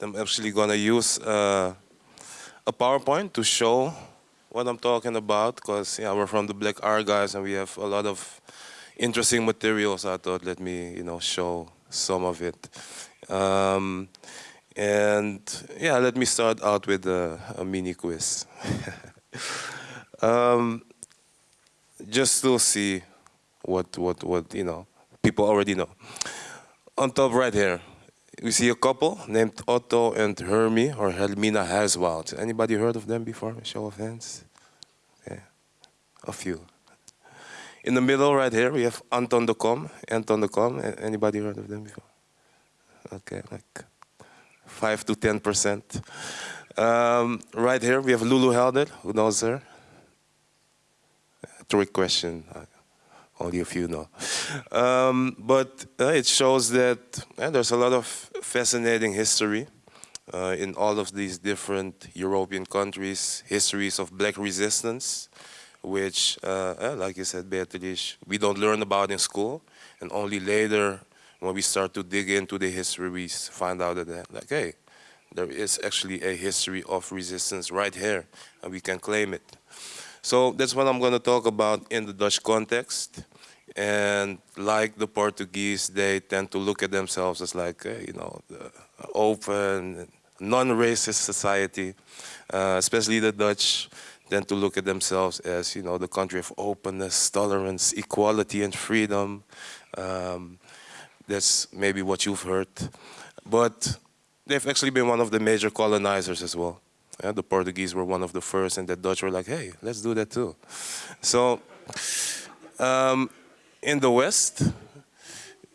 I'm actually gonna use uh, a PowerPoint to show what I'm talking about because yeah, we're from the Black R guys and we have a lot of interesting materials. I thought let me you know show some of it. Um, and yeah, let me start out with a, a mini quiz. um, just to see what what what you know people already know. On top right here, we see a couple named Otto and Hermie or Hermina Huiswoud. Anybody heard of them before? A show of hands. Yeah, a few. In the middle right here we have Anton de Kom. Anton de Kom. Anybody heard of them before? Okay, like five to ten percent. Um, right here we have Lulu Helder. Who knows her? Trick question only a few know. Um, but uh, it shows that uh, there's a lot of fascinating history uh, in all of these different European countries, histories of black resistance, which, uh, like you said, Beatrice, we don't learn about in school, and only later, when we start to dig into the history, we find out that, like, hey, there is actually a history of resistance right here, and we can claim it. So that's what I'm going to talk about in the Dutch context. And like the Portuguese, they tend to look at themselves as like, uh, you know, open, non-racist society. Uh, especially the Dutch tend to look at themselves as, you know, the country of openness, tolerance, equality, and freedom. Um, that's maybe what you've heard. But they've actually been one of the major colonizers as well. Yeah, the Portuguese were one of the first, and the Dutch were like, hey, let's do that too. So um, in the West,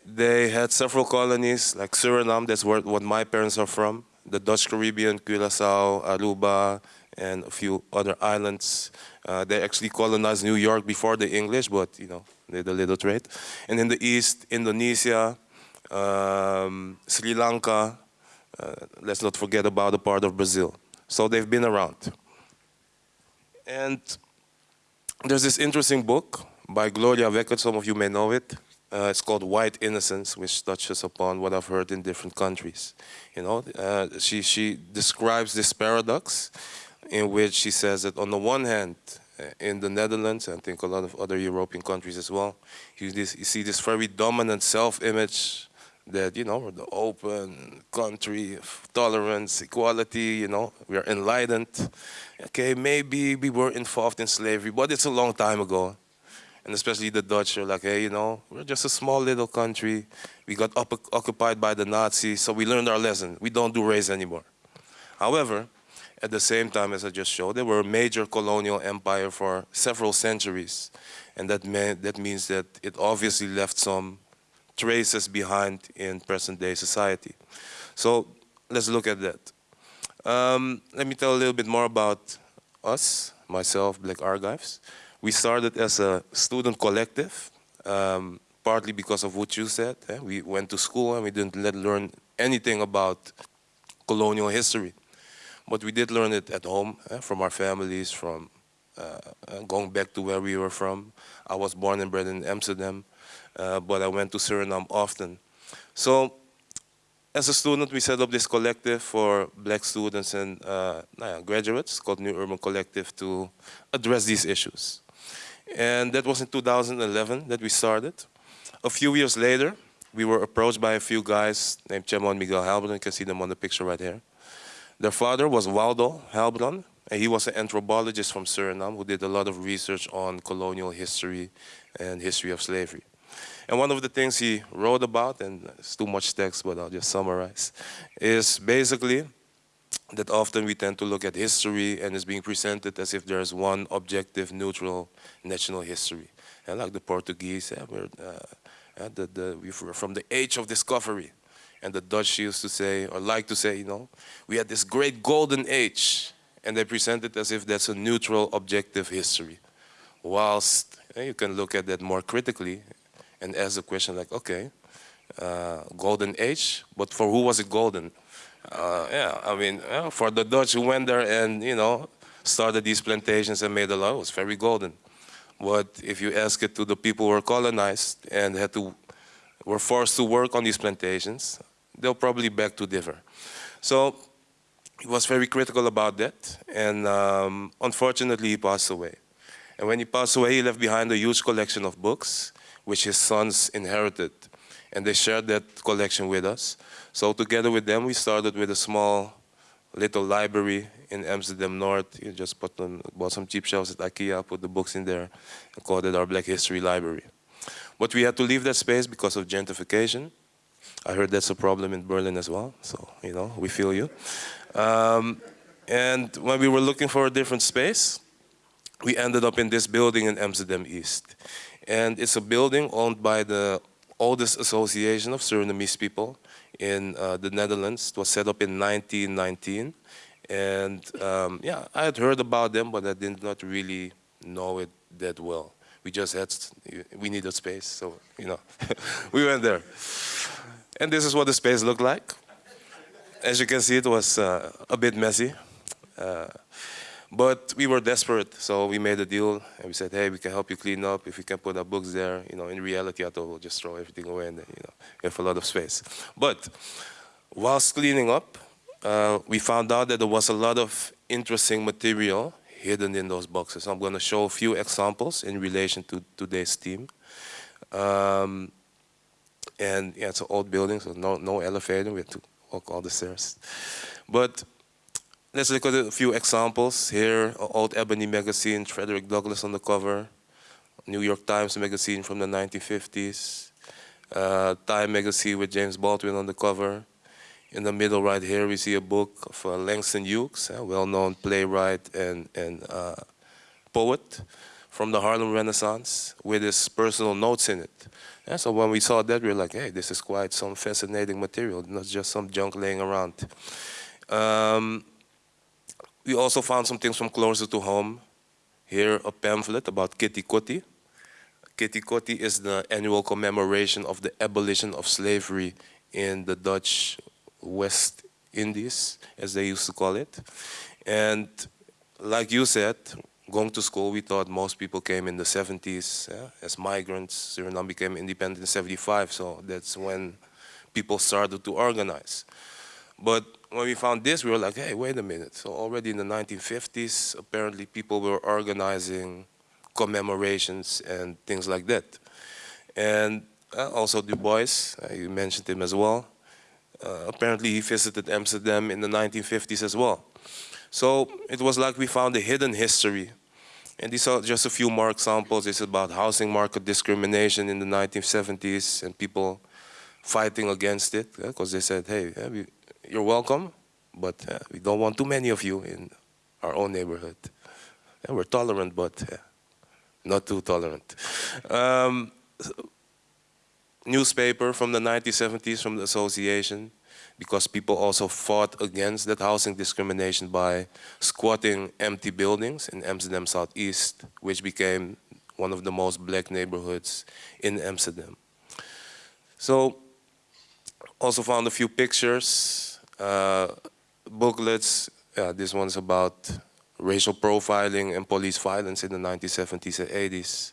they had several colonies, like Suriname, that's where what my parents are from, the Dutch Caribbean, Curacao, Aruba, and a few other islands. Uh, they actually colonized New York before the English, but you know, they did a little trade. And in the East, Indonesia, um, Sri Lanka, uh, let's not forget about the part of Brazil. So they've been around. And there's this interesting book by Gloria Wekker, some of you may know it. Uh, it's called White Innocence, which touches upon what I've heard in different countries. You know, uh, she, she describes this paradox in which she says that on the one hand, uh, in the Netherlands, and I think a lot of other European countries as well, you, this, you see this very dominant self-image that, you know, we're the open country of tolerance, equality, you know, we are enlightened. Okay, maybe we were involved in slavery, but it's a long time ago. And especially the Dutch are like, hey, you know, we're just a small little country. We got occupied by the Nazis, so we learned our lesson. We don't do race anymore. However, at the same time, as I just showed, they were a major colonial empire for several centuries. And that, meant, that means that it obviously left some traces behind in present day society. So let's look at that. Um, let me tell a little bit more about us, myself, Black Archives. We started as a student collective, um, partly because of what you said. Eh? We went to school and we didn't let learn anything about colonial history. But we did learn it at home, eh? from our families, from uh, uh, going back to where we were from. I was born and bred in Amsterdam uh, but I went to Suriname often. So as a student, we set up this collective for black students and uh, graduates called New Urban Collective to address these issues. And that was in 2011 that we started. A few years later, we were approached by a few guys named Chemo and Miguel Heilbron. You can see them on the picture right here. Their father was Waldo Heilbron, and he was an anthropologist from Suriname who did a lot of research on colonial history and history of slavery. And one of the things he wrote about, and it's too much text, but I'll just summarize, is basically that often we tend to look at history and it's being presented as if there's one objective, neutral national history. And like the Portuguese, yeah, we're, uh, the, the, we're from the age of discovery. And the Dutch used to say, or like to say, you know, we had this great golden age. And they present it as if that's a neutral, objective history. Whilst you can look at that more critically and ask the question like, okay, uh, golden age, but for who was it golden? Uh, yeah, I mean, yeah, for the Dutch who went there and, you know, started these plantations and made a lot, it was very golden. But if you ask it to the people who were colonized and had to, were forced to work on these plantations, they'll probably beg to differ. So he was very critical about that, and um, unfortunately he passed away. And when he passed away, he left behind a huge collection of books, which his sons inherited. And they shared that collection with us. So together with them, we started with a small little library in Amsterdam North. You just put on, bought some cheap shelves at IKEA, put the books in there, and called it our Black History Library. But we had to leave that space because of gentrification. I heard that's a problem in Berlin as well, so, you know, we feel you. Um, and when we were looking for a different space, we ended up in this building in Amsterdam East. And it's a building owned by the oldest association of Surinamese people in uh, the Netherlands. It was set up in 1919. And um, yeah, I had heard about them, but I did not really know it that well. We just had, we needed space, so, you know, we went there. And this is what the space looked like. As you can see, it was uh, a bit messy. Uh, but we were desperate, so we made a deal and we said, hey, we can help you clean up if we can put our books there. You know, in reality, I thought we'll just throw everything away and you know, we have a lot of space. But whilst cleaning up, uh, we found out that there was a lot of interesting material hidden in those boxes. I'm going to show a few examples in relation to today's theme. Um, and yeah, it's an old building, so no, no elevator. We had to walk all the stairs. But let's look at a few examples. Here, old Ebony magazine, Frederick Douglass on the cover. New York Times magazine from the 1950s. Uh, Time magazine with James Baldwin on the cover. In the middle right here, we see a book of uh, Langston Hughes, a well-known playwright and, and uh, poet from the Harlem Renaissance with his personal notes in it. And so when we saw that, we were like, hey, this is quite some fascinating material, not just some junk laying around. Um, we also found some things from closer to home. Here, a pamphlet about Keti Koti. Keti Koti is the annual commemoration of the abolition of slavery in the Dutch West Indies, as they used to call it. And like you said, going to school, we thought most people came in the 70s yeah, as migrants. Suriname became independent in 75, so that's when people started to organize. But when we found this, we were like, hey, wait a minute. So already in the 1950s, apparently people were organizing commemorations and things like that. And uh, also Du Bois, uh, you mentioned him as well. Uh, apparently he visited Amsterdam in the 1950s as well. So it was like we found a hidden history. And these are just a few more examples. It's about housing market discrimination in the 1970s and people fighting against it because they said, hey, yeah, we, you're welcome, but uh, we don't want too many of you in our own neighborhood. And we're tolerant, but uh, not too tolerant. Um, newspaper from the 1970s from the association because people also fought against that housing discrimination by squatting empty buildings in Amsterdam Southeast, which became one of the most black neighborhoods in Amsterdam. So, also found a few pictures, uh, booklets. Yeah, this one's about racial profiling and police violence in the 1970s and 80s.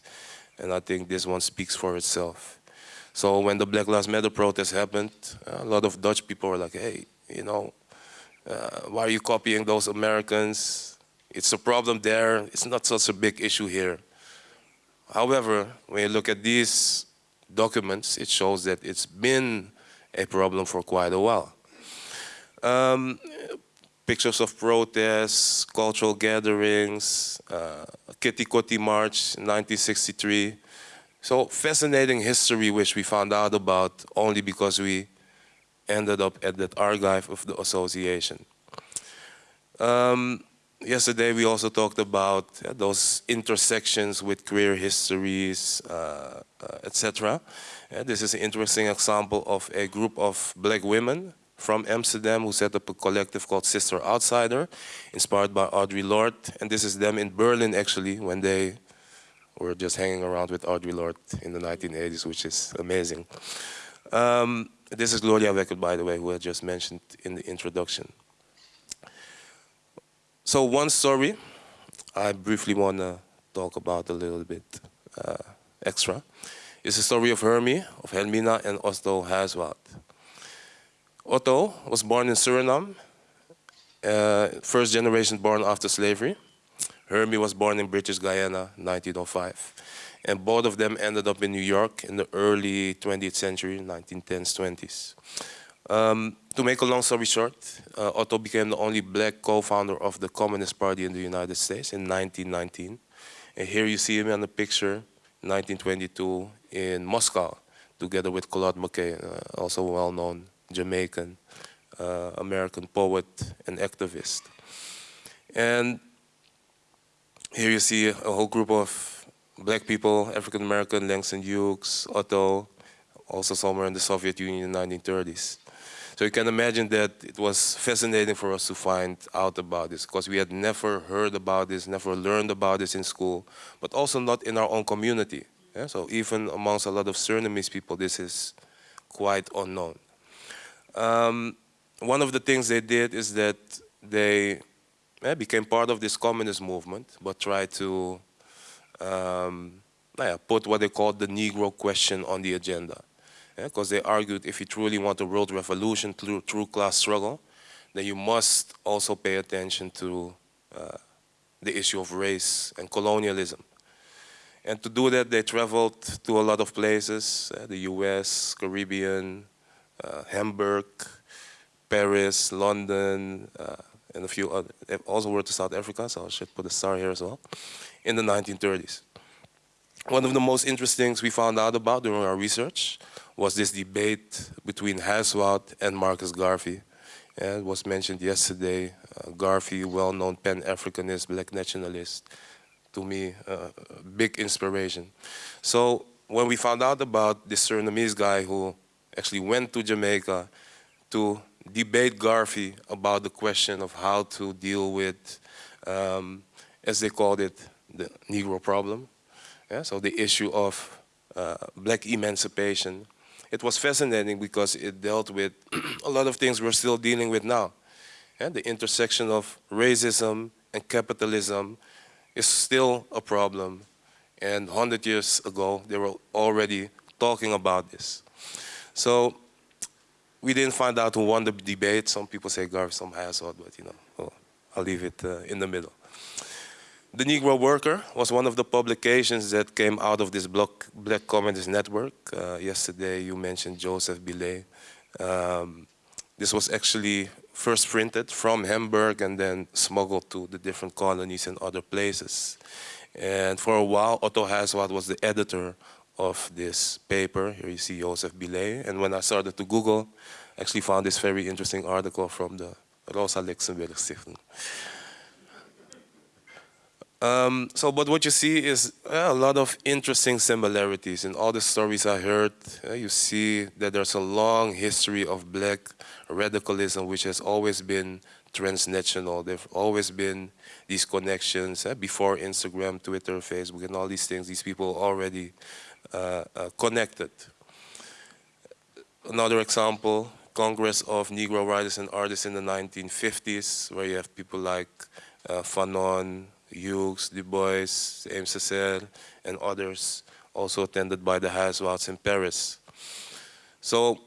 And I think this one speaks for itself. So when the Black Lives Matter protest happened, a lot of Dutch people were like, hey, you know, uh, why are you copying those Americans? It's a problem there. It's not such a big issue here. However, when you look at these documents, it shows that it's been a problem for quite a while. Um, pictures of protests, cultural gatherings, uh, Keti Koti March 1963, so fascinating history which we found out about only because we ended up at that archive of the association. Um, yesterday we also talked about uh, those intersections with queer histories, uh, uh, etc. This is an interesting example of a group of black women from Amsterdam who set up a collective called Sister Outsider, inspired by Audre Lorde. And this is them in Berlin actually when they were just hanging around with Audre Lorde in the 1980s, which is amazing. Um, this is Gloria Wekker, by the way, who I just mentioned in the introduction. So one story I briefly want to talk about a little bit uh, extra is the story of Hermie, of Hermina and Otto Huiswoud. Otto was born in Suriname, uh, first generation born after slavery. Hermie was born in British Guyana, 1905. And both of them ended up in New York in the early 20th century, 1910s, 20s. Um, to make a long story short, uh, Otto became the only black co-founder of the Communist Party in the United States in 1919. And here you see him in the picture, 1922 in Moscow, together with Claude McKay, uh, also well-known Jamaican uh, American poet and activist. And here you see a whole group of black people, African American, Langston Hughes, Otto, also somewhere in the Soviet Union in the 1930s. So you can imagine that it was fascinating for us to find out about this because we had never heard about this, never learned about this in school, but also not in our own community. Yeah? So even amongst a lot of Surinamese people, this is quite unknown. Um, one of the things they did is that they yeah, became part of this communist movement, but tried to um, yeah, put what they called the Negro question on the agenda because yeah, they argued if you truly want a world revolution through, through class struggle, then you must also pay attention to uh, the issue of race and colonialism. And to do that, they traveled to a lot of places, uh, the US, Caribbean, Hamburg, Paris, London, uh, and a few other, also went to South Africa, so I should put a star here as well, in the 1930s. One of the most interesting things we found out about during our research was this debate between Huiswoud and Marcus Garvey. And it was mentioned yesterday, uh, Garvey, well-known Pan-Africanist, black nationalist, to me, uh, big inspiration. So when we found out about this Surinamese guy who actually went to Jamaica to debate Garvey about the question of how to deal with, um, as they called it, the Negro problem. Yeah, so the issue of uh, black emancipation it was fascinating because it dealt with a lot of things we're still dealing with now. And the intersection of racism and capitalism is still a problem. And 100 years ago, they were already talking about this. So we didn't find out who won the debate. Some people say Garvey, some Huiswoud, but you know, well, I'll leave it uh, in the middle. The Negro Worker was one of the publications that came out of this block, Black Communist Network. Uh, yesterday you mentioned Joseph Bilé. Um, this was actually first printed from Hamburg and then smuggled to the different colonies and other places. And for a while, Otto Huiswoud was the editor of this paper. Here you see Joseph Bilé. And when I started to Google, I actually found this very interesting article from the Rosa Luxemburg Stichting. Um, so, but what you see is uh, a lot of interesting similarities in all the stories I heard. Uh, you see that there's a long history of black radicalism, which has always been transnational. There've always been these connections uh, before Instagram, Twitter, Facebook, and all these things. These people already connected. Another example, Congress of Negro Writers and Artists in the 1950s, where you have people like uh, Fanon, Hughes, Du Bois, Aimé Césaire, and others, also attended by the Huiswouds in Paris. So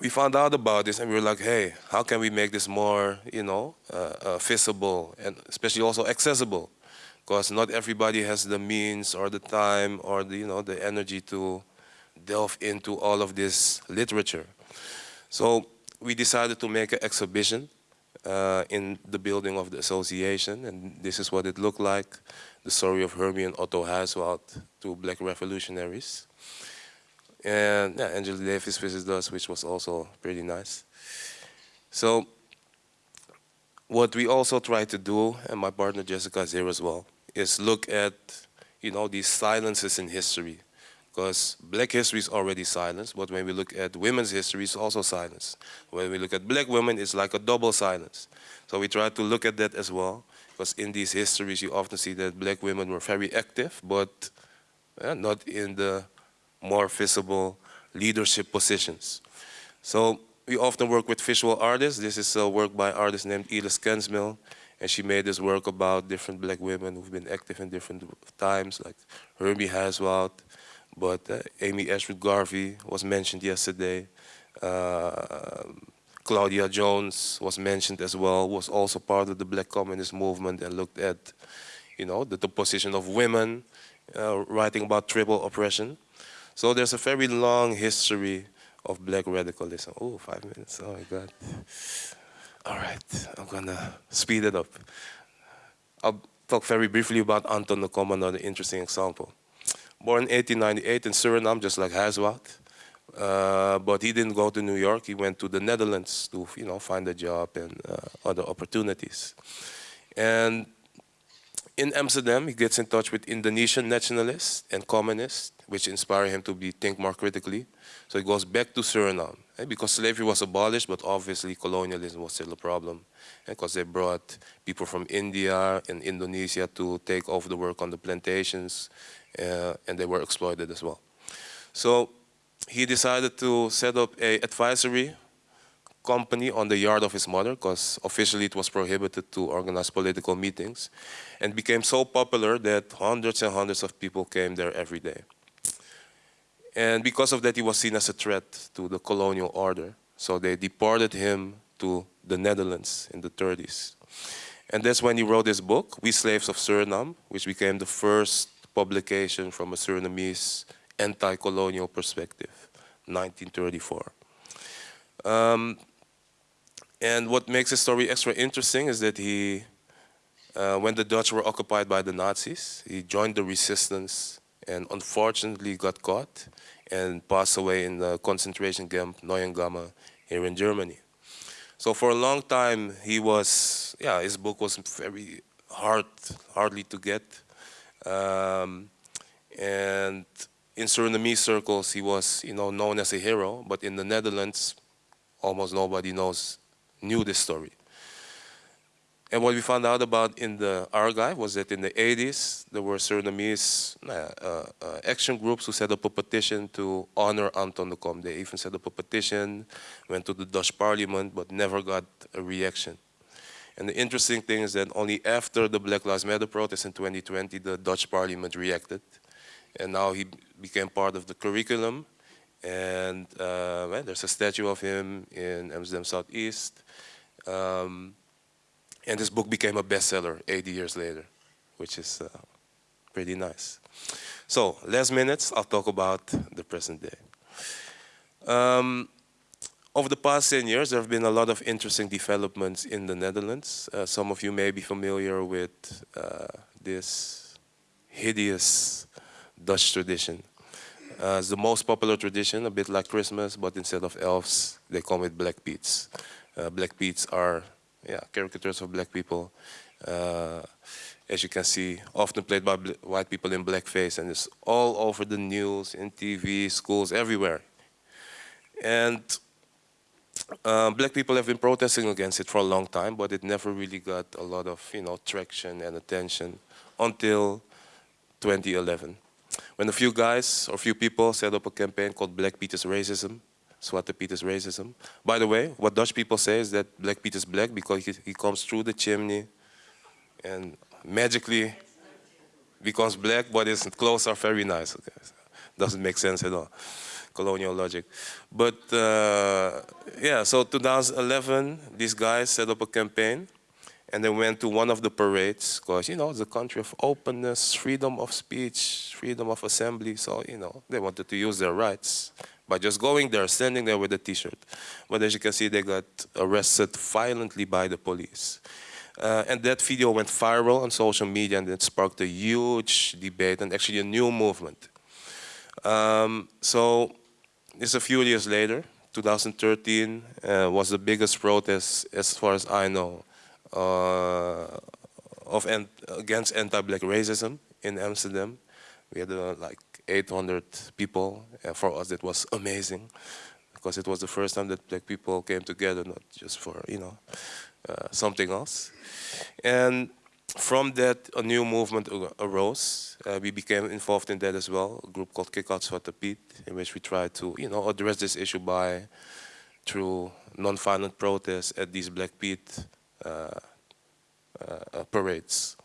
we found out about this and we were like, hey, how can we make this more, you know, uh, uh, and especially also accessible? Because not everybody has the means or the time or the, you know, the energy to delve into all of this literature. So we decided to make an exhibition uh, in the building of the association. And this is what it looked like, the story of Hermie and Otto Huiswoud, two black revolutionaries. And yeah, Angela Davis visited us, which was also pretty nice. So what we also try to do, and my partner Jessica is here as well, is look at you know, these silences in history because black history is already silence, but when we look at women's history, it's also silence. When we look at black women, it's like a double silence. So we try to look at that as well, because in these histories, you often see that black women were very active, but uh, not in the more visible leadership positions. So we often work with visual artists. This is a work by artist named Iris Kensmil, and she made this work about different black women who've been active in different times, like Hermie Huiswoud, but uh, Amy Ashwood Garvey was mentioned yesterday. Uh, Claudia Jones was mentioned as well, was also part of the black communist movement and looked at, you know, the, the position of women, uh, writing about triple oppression. So there's a very long history of black radicalism. Oh, five minutes, oh my God. All right, I'm gonna speed it up. I'll talk very briefly about Anton Kom, another interesting example. Born in 1898 in Suriname, just like Huiswoud. Uh, but he didn't go to New York. He went to the Netherlands to, you know, find a job and uh, other opportunities. And in Amsterdam, he gets in touch with Indonesian nationalists and communists, which inspire him to be, think more critically. So he goes back to Suriname. Eh, because slavery was abolished, but obviously colonialism was still a problem. Because eh, they brought people from India and Indonesia to take over the work on the plantations, uh, and they were exploited as well. So he decided to set up a advisory company on the yard of his mother because officially it was prohibited to organize political meetings and became so popular that hundreds and hundreds of people came there every day. And because of that, he was seen as a threat to the colonial order. So they deported him to the Netherlands in the 30s. And that's when he wrote his book, We Slaves of Suriname, which became the first publication from a Surinamese anti-colonial perspective, 1934. Um, and what makes his story extra interesting is that he, uh, when the Dutch were occupied by the Nazis, he joined the resistance and unfortunately got caught and passed away in the concentration camp Neuengamme here in Germany. So for a long time, he was, yeah, his book was very hard, hardly to get. Um, and in Surinamese circles, he was, you know, known as a hero, but in the Netherlands, almost nobody knows, knew this story. And what we found out about in the archive was that in the 80s, there were Surinamese uh, uh, action groups who set up a petition to honor Anton de Kom. They even set up a petition, went to the Dutch parliament, but never got a reaction. And the interesting thing is that only after the Black Lives Matter protest in 2020, the Dutch parliament reacted. And now he became part of the curriculum. And uh, well, there's a statue of him in Amsterdam Southeast. Um, and this book became a bestseller 80 years later, which is uh, pretty nice. So, last minutes, I'll talk about the present day. Um, over the past 10 years, there have been a lot of interesting developments in the Netherlands. Uh, some of you may be familiar with uh, this hideous Dutch tradition. Uh, it's the most popular tradition, a bit like Christmas, but instead of elves, they call it Black Pete's. Uh, Black Pete's are yeah, caricatures of black people. Uh, as you can see, often played by white people in blackface, and it's all over the news, in TV, schools, everywhere. And uh, black people have been protesting against it for a long time, but it never really got a lot of you know traction and attention until 2011, when a few guys or a few people set up a campaign called Black Peter's Racism, Zwarte Piet is racism. By the way, what Dutch people say is that Black Piet is black because he, he comes through the chimney and magically becomes black, but his clothes are very nice. Okay. Doesn't make sense at all. Colonial logic. But uh, yeah, so 2011, these guys set up a campaign and they went to one of the parades because, you know, it's a country of openness, freedom of speech, freedom of assembly. So, you know, they wanted to use their rights by just going there, standing there with a t-shirt. But as you can see, they got arrested violently by the police. Uh, and that video went viral on social media and it sparked a huge debate and actually a new movement. Um, so this a few years later, 2013 uh, was the biggest protest, as far as I know, uh, of against anti-black racism in Amsterdam. We had uh, like 800 people. For us, it was amazing because it was the first time that black people came together, not just for, you know, uh, something else. And from that, a new movement arose. Uh, we became involved in that as well, a group called Kick Out Zwarte Piet, in which we tried to, you know, address this issue by, through non-violent protests at these Black uh, parades.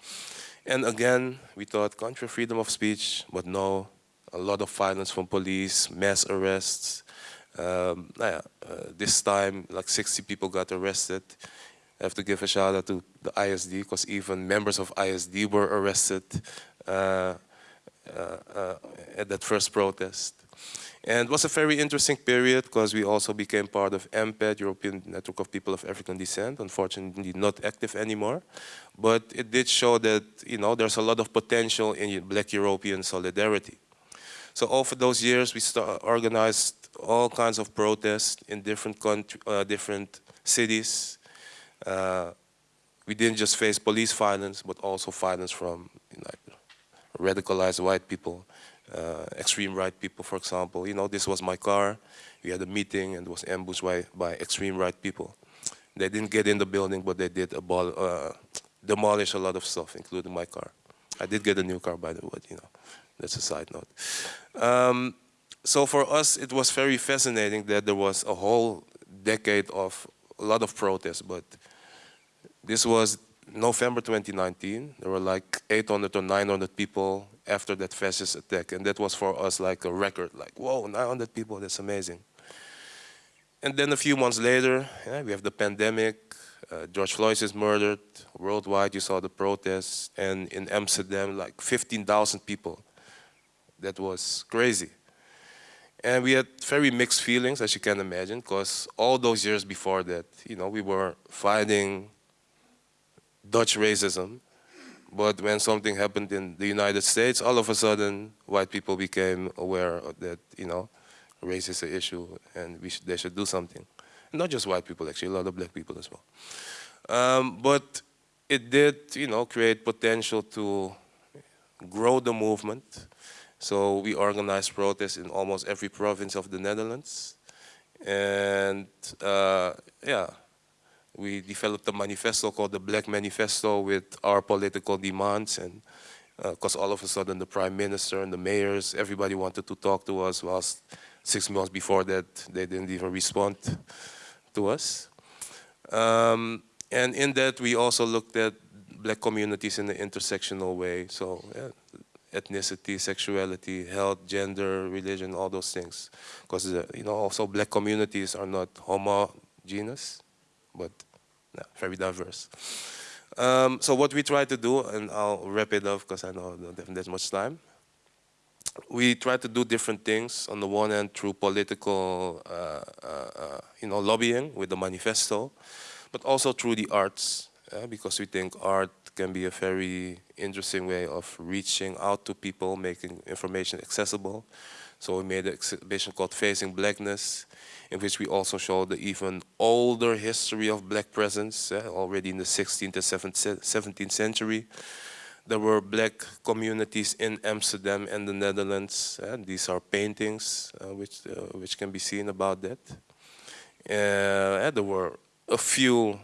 And again, we thought country freedom of speech, but no, a lot of violence from police, mass arrests, Um, nou ja, uh, this time, like 60 people got arrested. I have to give a shout out to the ISD because even members of ISD were arrested uh, uh, uh, at that first protest. And it was a very interesting period because we also became part of ENPAD, European Network of People of African Descent, unfortunately not active anymore. But it did show that, you know, there's a lot of potential in black European solidarity. So over those years, we organized all kinds of protests in different country, uh, different cities. Uh, we didn't just face police violence, but also violence from like, radicalized white people uh, extreme right people, for example. You know, this was my car. We had a meeting and was ambushed by, by extreme right people. They didn't get in the building, but they did abol uh, demolish a lot of stuff, including my car. I did get a new car, by the way, you know. That's a side note. Um, so for us, it was very fascinating that there was a whole decade of a lot of protests, but this was November 2019. There were like 800 or 900 people after that fascist attack. And that was for us like a record, like, whoa, 900 people, that's amazing. And then a few months later, yeah, we have the pandemic, uh, George Floyd is murdered, worldwide you saw the protests, and in Amsterdam, like 15,000 people. That was crazy. And we had very mixed feelings, as you can imagine, because all those years before that, you know, we were fighting Dutch racism, but when something happened in the United States, all of a sudden, white people became aware that, you know, race is an issue and they should do something. Not just white people, actually, a lot of black people as well. Um, but it did, you know, create potential to grow the movement. So we organized protests in almost every province of the Netherlands. And uh, yeah, we developed a manifesto called the Black Manifesto with our political demands and because uh, all of a sudden the prime minister and the mayors, everybody wanted to talk to us whilst six months before that they didn't even respond to us. Um, and in that we also looked at black communities in an intersectional way. So yeah, ethnicity, sexuality, health, gender, religion, all those things. Because uh, you know also black communities are not homogeneous but yeah, very diverse. Um, so what we try to do, and I'll wrap it up because I know I don't have that much time. We try to do different things. On the one hand, through political, uh, uh, uh, you know, lobbying with the manifesto, but also through the arts, because we think art can be a very interesting way of reaching out to people, making information accessible. So we made an exhibition called Facing Blackness, in which we also show the even older history of black presence, uh, already in the 16th and 17th century. There were black communities in Amsterdam and the Netherlands. Uh, these are paintings uh, which, which can be seen about that. There were a few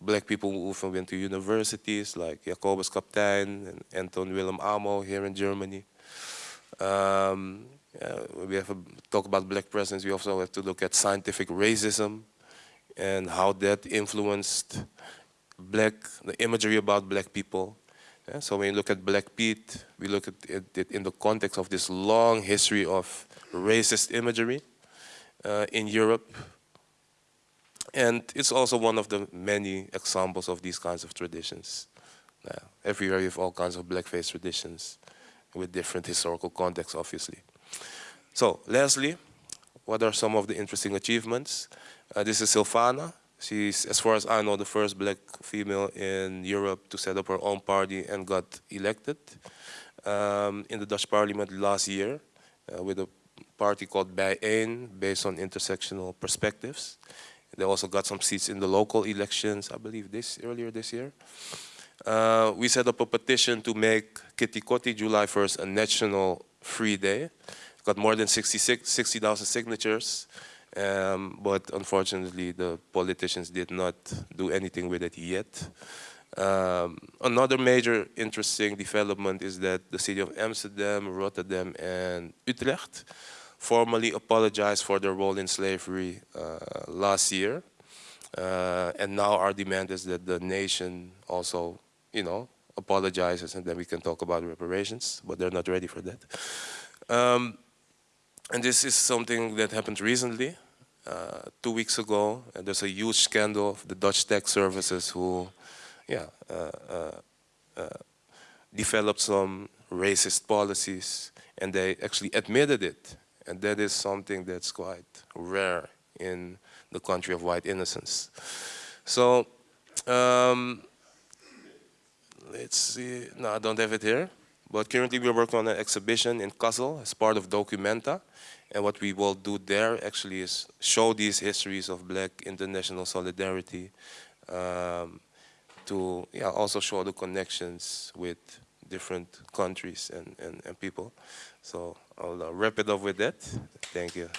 black people who often went to universities like Jacobus Capitein and Anton Willem Amo here in Germany. Um, we have to talk about black presence. We also have to look at scientific racism and how that influenced black, the imagery about black people. Yeah, so when you look at Black Pete, we look at it in the context of this long history of racist imagery uh, in Europe. And it's also one of the many examples of these kinds of traditions. Yeah, everywhere you have all kinds of blackface traditions with different historical contexts, obviously. So, Leslie, what are some of the interesting achievements? Uh, this is Sylvana. She's, as far as I know, the first black female in Europe to set up her own party and got elected um, in the Dutch parliament last year uh, with a party called BIJ1, based on intersectional perspectives. They also got some seats in the local elections, I believe this earlier this year. Uh, we set up a petition to make Keti Koti July 1st a national free day got more than 60,000 60, signatures, um, but unfortunately the politicians did not do anything with it yet. Um, another major interesting development is that the city of Amsterdam, Rotterdam, and Utrecht formally apologized for their role in slavery uh, last year. Uh, and now our demand is that the nation also, you know, apologizes and then we can talk about reparations, but they're not ready for that. Um, and this is something that happened recently. uh, two weeks ago, there's a huge scandal of the Dutch tech services who, yeah, uh, uh, uh, developed some racist policies, and they actually admitted it. And that is something that's quite rare in the country of white innocence. So, um, let's see, no, I don't have it here. But currently we're working on an exhibition in Kassel as part of Documenta. And what we will do there actually is show these histories of black international solidarity um, to yeah, also show the connections with different countries and, and, and people. So I'll uh, wrap it up with that. Thank you.